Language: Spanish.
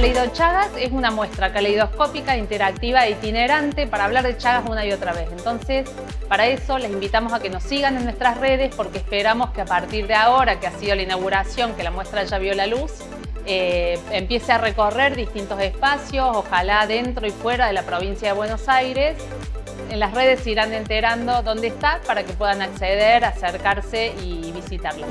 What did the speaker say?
Caleido Chagas es una muestra caleidoscópica, interactiva e itinerante para hablar de Chagas una y otra vez. Entonces, para eso les invitamos a que nos sigan en nuestras redes porque esperamos que a partir de ahora, que ha sido la inauguración, que la muestra ya vio la luz, eh, empiece a recorrer distintos espacios, ojalá dentro y fuera de la provincia de Buenos Aires. En las redes se irán enterando dónde está para que puedan acceder, acercarse y visitarla.